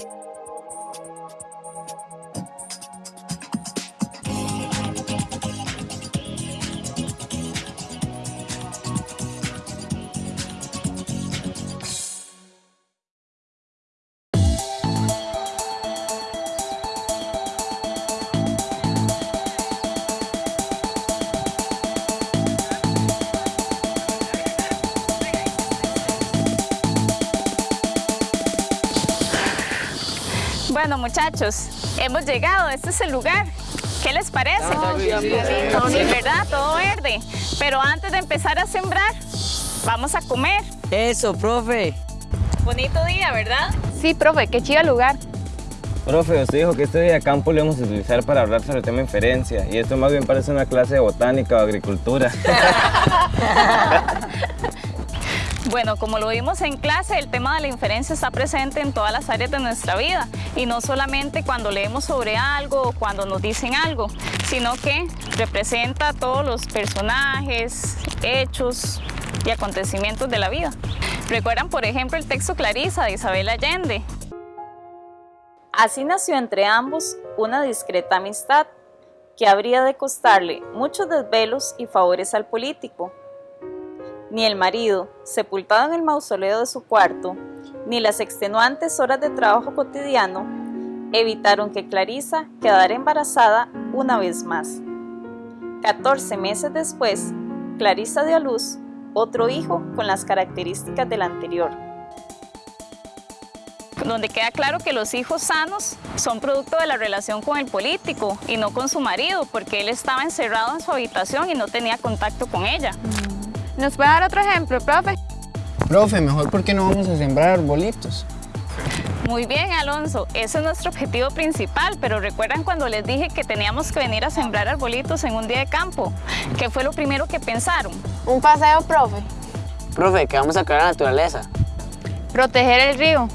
you Bueno muchachos, hemos llegado, este es el lugar. ¿Qué les parece? sí, ¿verdad? Todo verde. Pero antes de empezar a sembrar, vamos a comer. Eso, profe. Bonito día, ¿verdad? Sí, profe, qué chido lugar. Profe, usted dijo que este día de campo lo íbamos a utilizar para hablar sobre el tema inferencia y esto más bien parece una clase de botánica o agricultura. Bueno, como lo vimos en clase, el tema de la inferencia está presente en todas las áreas de nuestra vida y no solamente cuando leemos sobre algo o cuando nos dicen algo, sino que representa todos los personajes, hechos y acontecimientos de la vida. ¿Recuerdan, por ejemplo, el texto Clarisa de Isabel Allende? Así nació entre ambos una discreta amistad que habría de costarle muchos desvelos y favores al político, ni el marido, sepultado en el mausoleo de su cuarto, ni las extenuantes horas de trabajo cotidiano evitaron que Clarisa quedara embarazada una vez más. 14 meses después, Clarisa dio a luz otro hijo con las características del anterior. Donde queda claro que los hijos sanos son producto de la relación con el político y no con su marido, porque él estaba encerrado en su habitación y no tenía contacto con ella. ¿Nos puede dar otro ejemplo, profe? Profe, mejor porque no vamos a sembrar arbolitos. Muy bien, Alonso, ese es nuestro objetivo principal, pero ¿recuerdan cuando les dije que teníamos que venir a sembrar arbolitos en un día de campo? ¿Qué fue lo primero que pensaron? Un paseo, profe. Profe, que vamos a crear la naturaleza. Proteger el río.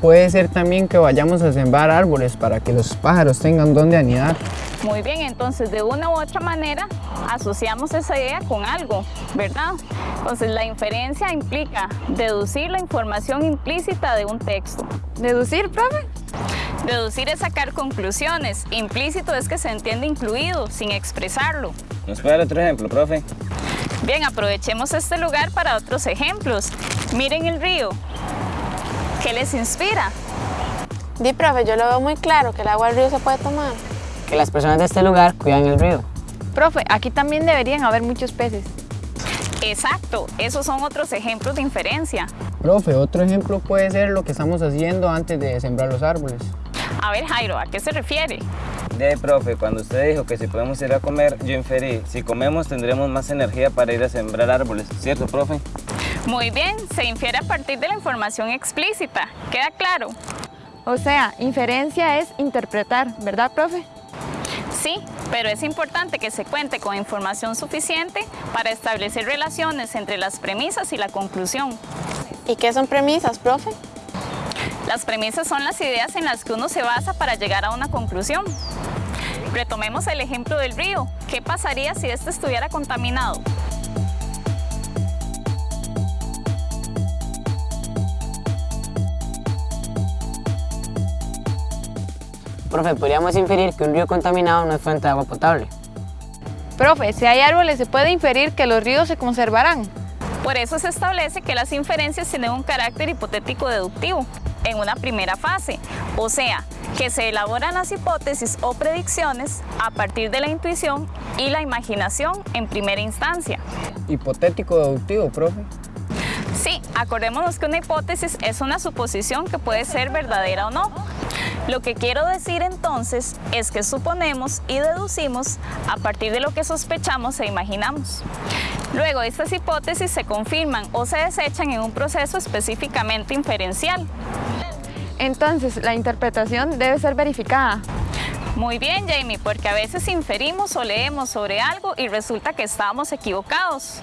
Puede ser también que vayamos a sembrar árboles para que los pájaros tengan donde anidar. Muy bien, entonces de una u otra manera asociamos esa idea con algo, ¿verdad? Entonces la inferencia implica deducir la información implícita de un texto. ¿Deducir, profe? Deducir es sacar conclusiones. Implícito es que se entiende incluido, sin expresarlo. ¿Nos puede dar otro ejemplo, profe? Bien, aprovechemos este lugar para otros ejemplos. Miren el río. ¿Qué les inspira? Di, profe, yo lo veo muy claro que el agua del río se puede tomar. Que las personas de este lugar cuidan el río. Profe, aquí también deberían haber muchos peces. Exacto, esos son otros ejemplos de inferencia. Profe, otro ejemplo puede ser lo que estamos haciendo antes de sembrar los árboles. A ver, Jairo, ¿a qué se refiere? De ahí, profe, cuando usted dijo que si podemos ir a comer, yo inferí, si comemos tendremos más energía para ir a sembrar árboles, ¿cierto, profe? Muy bien, se infiere a partir de la información explícita. ¿Queda claro? O sea, inferencia es interpretar, ¿verdad, profe? Sí, pero es importante que se cuente con información suficiente para establecer relaciones entre las premisas y la conclusión. ¿Y qué son premisas, profe? Las premisas son las ideas en las que uno se basa para llegar a una conclusión. Retomemos el ejemplo del río. ¿Qué pasaría si este estuviera contaminado? Profe, podríamos inferir que un río contaminado no es fuente de agua potable. Profe, si hay árboles se puede inferir que los ríos se conservarán. Por eso se establece que las inferencias tienen un carácter hipotético deductivo en una primera fase, o sea, que se elaboran las hipótesis o predicciones a partir de la intuición y la imaginación en primera instancia. Hipotético deductivo, profe. Sí, acordémonos que una hipótesis es una suposición que puede ser verdadera o no. Lo que quiero decir entonces es que suponemos y deducimos a partir de lo que sospechamos e imaginamos. Luego, estas hipótesis se confirman o se desechan en un proceso específicamente inferencial. Entonces, la interpretación debe ser verificada. Muy bien, Jamie, porque a veces inferimos o leemos sobre algo y resulta que estábamos equivocados.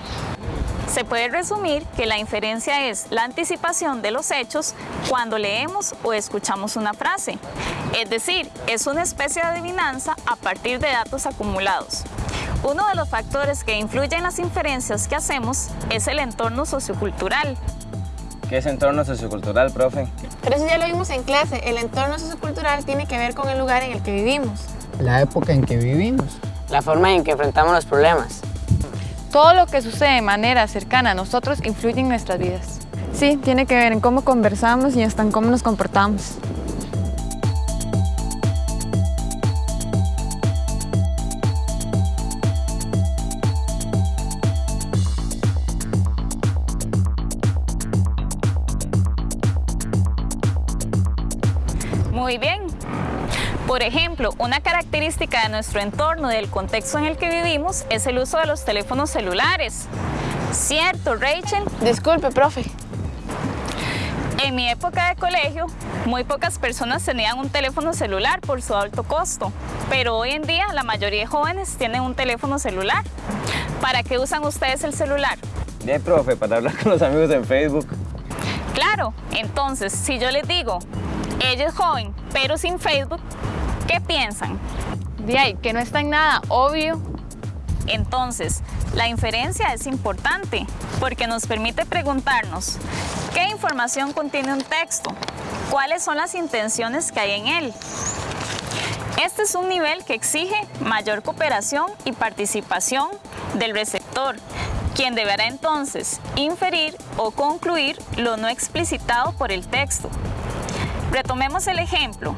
Se puede resumir que la inferencia es la anticipación de los hechos cuando leemos o escuchamos una frase. Es decir, es una especie de adivinanza a partir de datos acumulados. Uno de los factores que influyen en las inferencias que hacemos es el entorno sociocultural. ¿Qué es entorno sociocultural, profe? Pero eso ya lo vimos en clase. El entorno sociocultural tiene que ver con el lugar en el que vivimos. La época en que vivimos. La forma en que enfrentamos los problemas. Todo lo que sucede de manera cercana a nosotros influye en nuestras vidas. Sí, tiene que ver en cómo conversamos y hasta en cómo nos comportamos. Muy bien. Por ejemplo, una característica de nuestro entorno y del contexto en el que vivimos es el uso de los teléfonos celulares. ¿Cierto, Rachel? Disculpe, profe. En mi época de colegio, muy pocas personas tenían un teléfono celular por su alto costo, pero hoy en día la mayoría de jóvenes tienen un teléfono celular. ¿Para qué usan ustedes el celular? Bien, profe, para hablar con los amigos en Facebook. Claro, entonces, si yo les digo, ella es joven, pero sin Facebook, ¿qué piensan? De ahí, que no está en nada obvio. Entonces, la inferencia es importante porque nos permite preguntarnos, ¿qué información contiene un texto? ¿Cuáles son las intenciones que hay en él? Este es un nivel que exige mayor cooperación y participación del receptor, quien deberá entonces inferir o concluir lo no explicitado por el texto. Retomemos el ejemplo.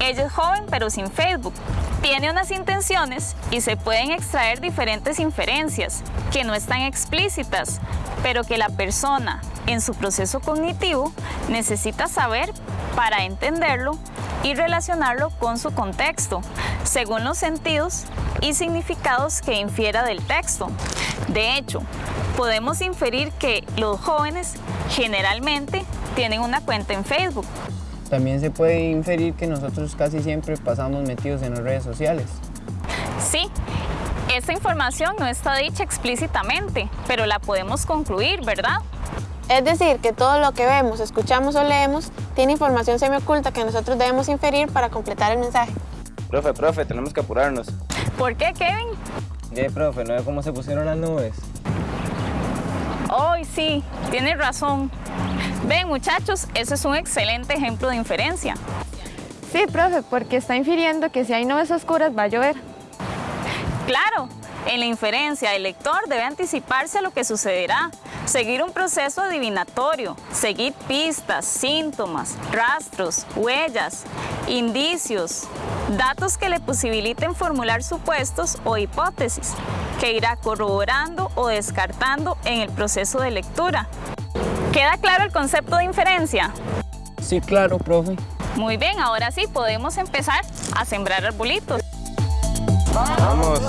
Ella es joven pero sin Facebook. Tiene unas intenciones y se pueden extraer diferentes inferencias que no están explícitas, pero que la persona en su proceso cognitivo necesita saber para entenderlo y relacionarlo con su contexto, según los sentidos y significados que infiera del texto. De hecho, podemos inferir que los jóvenes generalmente tienen una cuenta en Facebook, También se puede inferir que nosotros casi siempre pasamos metidos en las redes sociales. Sí, esta información no está dicha explícitamente, pero la podemos concluir, ¿verdad? Es decir, que todo lo que vemos, escuchamos o leemos tiene información semioculta que nosotros debemos inferir para completar el mensaje. Profe, profe, tenemos que apurarnos. ¿Por qué, Kevin? Bien, profe, ¿no ve cómo se pusieron las nubes? Hoy sí, tienes razón. Ven, muchachos, ese es un excelente ejemplo de inferencia. Sí, profe, porque está infiriendo que si hay nubes oscuras va a llover. Claro, en la inferencia el lector debe anticiparse a lo que sucederá, seguir un proceso adivinatorio, seguir pistas, síntomas, rastros, huellas, indicios, datos que le posibiliten formular supuestos o hipótesis, que irá corroborando o descartando en el proceso de lectura. ¿Queda claro el concepto de inferencia? Sí, claro, profe. Muy bien, ahora sí podemos empezar a sembrar arbolitos. Vamos.